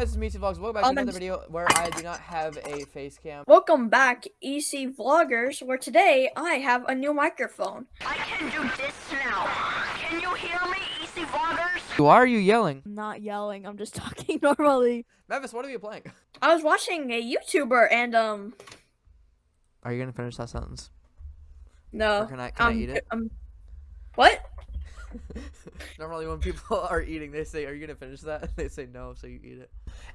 guys, it's me, Vlogs. Welcome back to Um, another video where I do not have a face cam. Welcome back, EC Vloggers, where today I have a new microphone. I can do this now. Can you hear me, EC Vloggers? Why are you yelling? I'm not yelling. I'm just talking normally. Mavis, what are you playing? I was watching a YouTuber and, um, Are you gonna finish that sentence? no. Or can I- can I um, eat it? Um, what? Normally when people are eating, they say, are you gonna finish that? And They say no, so you eat it.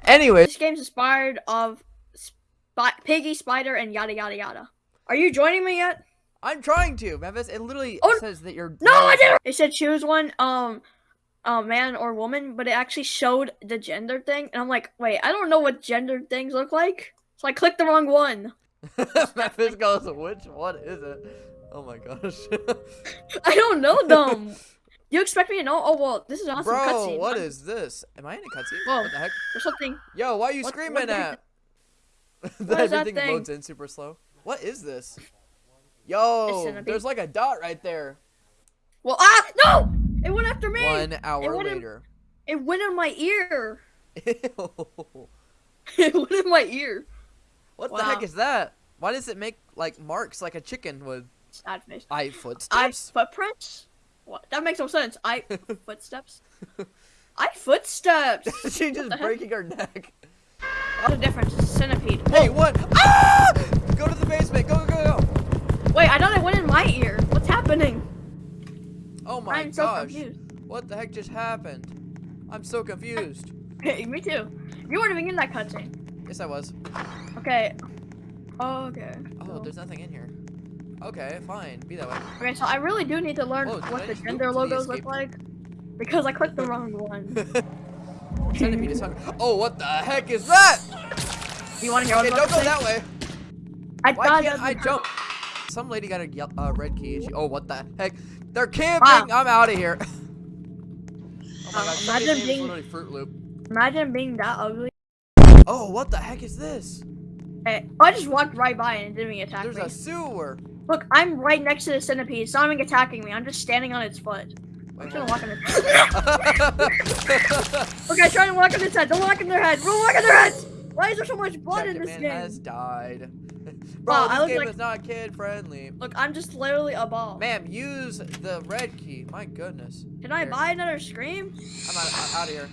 Anyways, This game's inspired of Sp- Piggy, Spider, and yada yada yada. Are you joining me yet? I'm trying to, Memphis. It literally Oh, says that you're- No, I didn't! It said choose one, um, uh, man or woman, but it actually showed the gender thing, and I'm like, wait, I don't know what gender things look like. So I clicked the wrong one. Mavis goes, which one is it? Oh my gosh. I don't know them. You expect me to know? Oh well, this is awesome Bro, cutscene. what is this? Am I in a cutscene? Whoa. What the heck? There's something. Yo, why are you What- screaming what the at? That Everything thing? loads in super slow. What is this? Yo, there's like a dot right there. Well, ah, no! It went after me. One hour wouldn't- later. It went in my ear. Ew. it went in my ear. what the heck is that? Why does it make like marks like a chicken would? Sad face. I I footprints. What? That makes no sense. I footsteps. I footsteps. She's just heck? breaking her neck. What the difference? Centipede. Hey, what? Ah! Go to the basement. Go, go, go, go. Wait, I thought it went in my ear. What's happening? Oh my I'm so gosh. confused. What the heck just happened? I'm so confused. Hey, me too. You weren't even in that cutscene. Yes, I was. Okay. Okay. Oh, there's nothing in here. Okay, fine. Be that way. Okay, so I really do need to learn Whoa, what the gender to the logos look like. Because I clicked the wrong one. Centipede is hungry. Oh, what the heck is that? Do you want to hear what Okay, I'm don't go that way. I Why can't I jump? Some lady got a uh, red key. She oh, what the heck? They're camping. I'm out of here. oh my Uh, god, imagine being- literally Fruit Loop. Imagine being that ugly. Oh, what the heck is this? Hey, I just walked right by and it didn't even attack There's me. a sewer. Look, I'm right next to the centipede. It's not even attacking me. I'm just standing on its foot. I'm trying to walk on its head. okay, try to walk on its head. Don't walk in their head. Don't walk in their heads. Why is there so much blood in this Man game? has died. Bro, Wow, I this look game like- is not kid friendly. Look, I'm just literally a ball. Ma'am, use the red key. My goodness. Can I Here. buy another scream? I'm out, I'm out of here.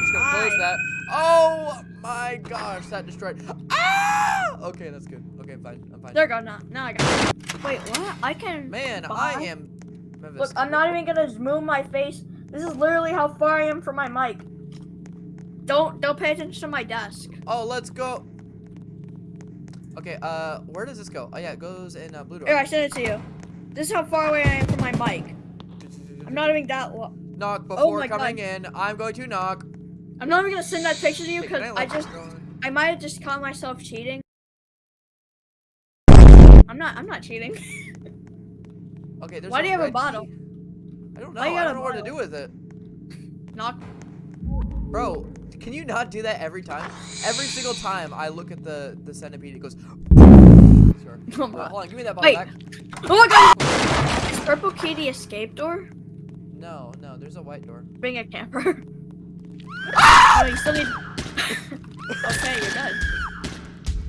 Just gonna close that. Oh my gosh, that destroyed. Ah! Okay, that's good. Okay, I'm fine. I'm fine. There go. Now, now I got it. Wait, what? I can. Man, Bye. I am. Memphis. Look, I'm not even gonna move my face. This is literally how far I am from my mic. Don't don't pay attention to my desk. Oh, let's go. Okay, uh, where does this go? Oh yeah, it goes in uh, blue door. Here, I sent it to you. This is how far away I am from my mic. I'm not even that. Lo- Knock oh before my coming God. in. I'm going to knock. I'm not even gonna send that picture to you because can I just this go in? I might have just caught myself cheating. I'm not. I'm not cheating. Okay, there's Why do you have a bottle? key. I don't know. Why I don't know what to do with it. Knock. Bro, can you not do that every time? Every single time I look at the the centipede, it goes. Sure. Oh hold on, give me that bottle Wait. back. Oh my god! Is Purple Kitty escape door? No, no, there's a white door. Bring a camper. Ah! no, you still need. okay, you're dead.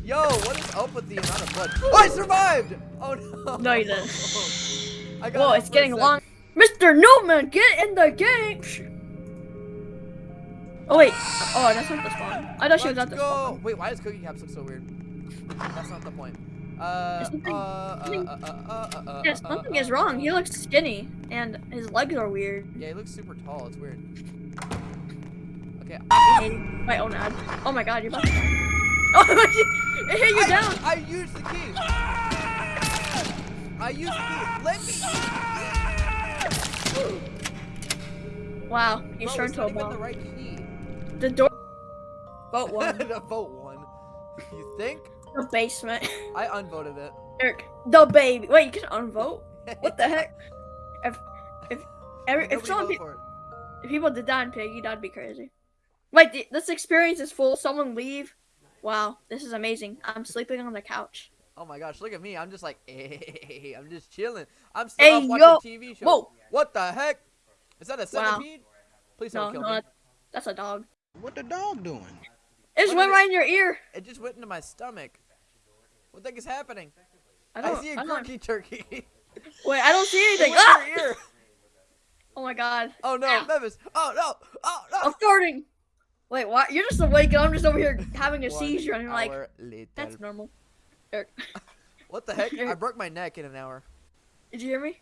Yo, what is up with the amount of blood? Oh, I survived! Oh no! No, you didn't. I got Whoa, it's getting long. Mr. Newman, get in the game! Oh wait. Oh, that's not the spawn. I thought she was Let's at the go. spawn. Wait, why does Cookie Caps look so weird? That's not the point. Uh, something- uh, uh, something- uh, uh, uh, Yeah, something is wrong. He looks skinny, and his legs are weird. Yeah, he looks super tall. It's weird. Okay. Wait, oh no. Oh my god, you're about to Oh, it hit you I, down! I used the key. I used the key. Let me. Wow, he's turned it's to a ball. the right key. The door. Vote one. the vote one. You think? The basement. I unvoted it. Eric, the baby. Wait, you can unvote? What the heck? If if every, if someone pe- if people did that in Piggy, that'd be crazy. Wait, th- this experience is full. Someone leave. Wow, this is amazing. I'm sleeping on the couch. Oh my gosh, look at me. I'm just like, hey, I'm just chilling. I'm still Hey, up watching yo. TV shows. Whoa. What the heck? Is that a Wow. centipede? Please don't kill no, me. that's a dog. What the dog doing? It just What went is it? right in your ear. It just went into my stomach. What the heck is happening? I I, don't. see a I quirky turkey. Wait, I don't see anything. Ah! your ear. Oh my god. Oh no, Ow. Memphis. Oh no. Oh no. I'm farting. Wait, what? You're just awake and I'm just over here having a seizure and you're like, later. that's normal. Eric, What the heck? I broke my neck in an hour. did you hear me?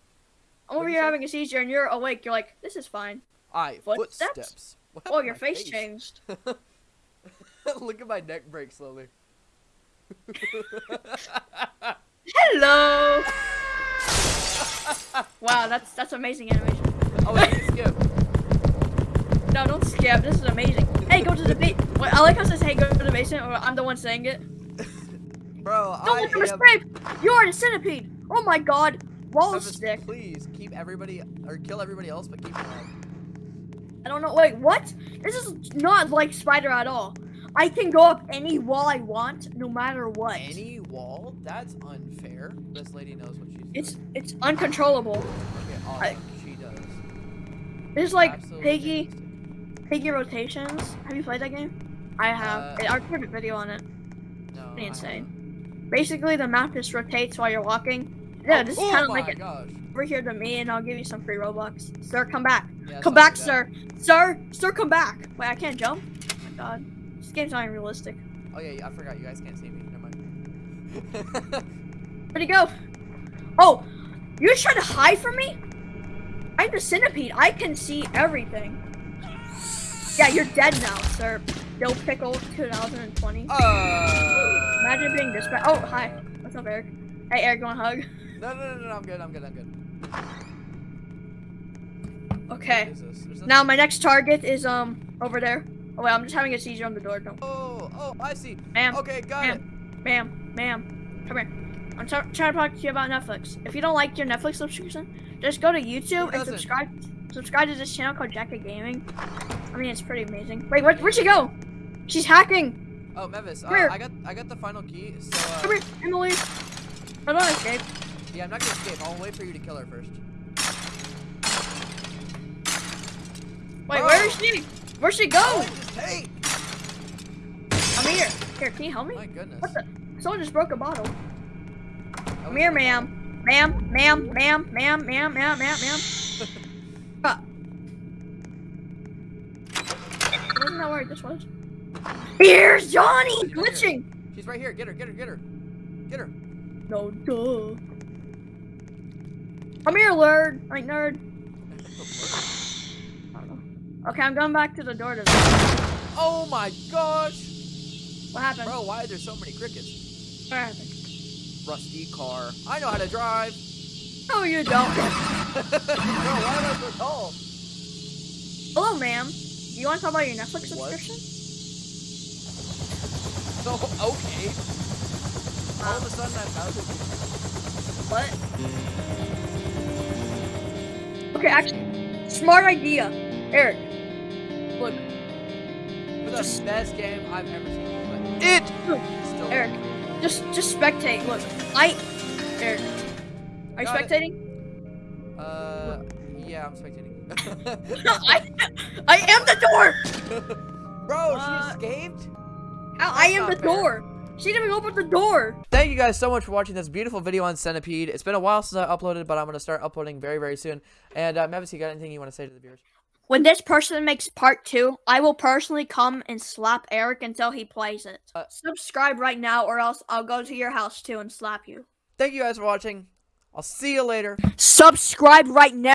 I'm over here say? having a seizure and you're awake. You're like, this is fine. I Footsteps? footsteps. Oh, your my face changed. Look at my neck break slowly. Hello. wow, that's that's amazing animation. oh, wait, you skip. No, don't skip. This is amazing. Hey, go to the base. Wait, I like how it says, "Hey, go to the basement," or I'm the one saying it. Bro, Don't I let them am. escape. You're a centipede. Oh my God. Wall stick. please keep everybody or kill everybody else, but keep alive. I don't know. Wait, what? This is not like Spider at all. I can go up any wall I want, no matter what. Any wall? That's unfair. This lady knows what she's It's doing. it's uncontrollable. Okay, oh, I- she does. There's like Absolutely Piggy. Piggy rotations. Have you played that game? I have. Uh, I recorded a video on it. No, insane. Basically, the map just rotates while you're walking. Yeah, haven't. this oh, is kind of like it. gosh. Over here to me, and I'll give you some free Robux. Sir, come back. Yeah, come back, like sir. Sir, sir, come back. Wait, I can't jump. Oh my God, game's not even realistic. Oh yeah, I forgot. You guys can't see me. Never mind. Where'd he go? Oh, you're trying to hide from me? I'm the centipede. I can see everything. Yeah, you're dead now, sir. Dill Pickle 2020. uh, Imagine being this bad. Oh, hi. What's up, Eric? Hey, Eric, you want a hug? no, no, no, no, I'm good. I'm good. I'm good. Okay. What is this? There's Now my next target is um over there. Oh wait, I'm just having a seizure on the door. Don't, Oh, oh, I see. ma'am, Okay, got it. ma'am, ma'am, come here. I'm trying to talk to you about Netflix. If you don't like your Netflix subscription, just go to YouTube and subscribe. Subscribe to this channel called Jacka Gaming. I mean, it's pretty amazing. Wait, where, where'd she go? She's hacking. Oh, Memphis, uh, Come. I got, I got the final key. So, Come uh, here, Emily. I don't escape. yeah, I'm not gonna escape. I'll wait for you to kill her first. Wait, Bro. where is she? Where'd she go? Just. I'm here. Here, can you help me? My goodness. What the? Someone just broke a bottle. Come here, ma'am. Ma'am, ma'am, ma'am, ma'am, ma'am, ma'am, ma'am, ma'am. Ah. Wasn't that where this was? Here's Johnny! She's right here. Glitching! fault. She's right here. Get her, get her, get her. Get her. No, duh. Come here, nerd. Like, nerd. I don't know. Okay, I'm going back to the door to. Oh my gosh. What happened? Bro, why are there so many crickets? What happened? Rusty car. I know how to drive. No, you don't. Bro, why am I so tall? Hello, ma'am. You want to talk about your Netflix subscription? So, okay. Uh. All of a sudden I'm out of What? Okay, actually, smart idea. Eric, For the best game I've ever seen. But it still Eric, just just spectate. Look, I, Eric, are you Got it. spectating? Uh, yeah, I'm spectating. I, I am the door. Bro, Uh, she escaped? I, I am the fair. door. She didn't even open the door. Thank you guys so much for watching this beautiful video on Centipede. It's been a while since I uploaded, but I'm going to start uploading very, very soon. And, uh, Mavis, you got anything you want to say to the viewers? When this person makes part two, I will personally come and slap Eric until he plays it. Uh, Subscribe right now, or else I'll go to your house too and slap you. Thank you guys for watching. I'll see you later. Subscribe right now.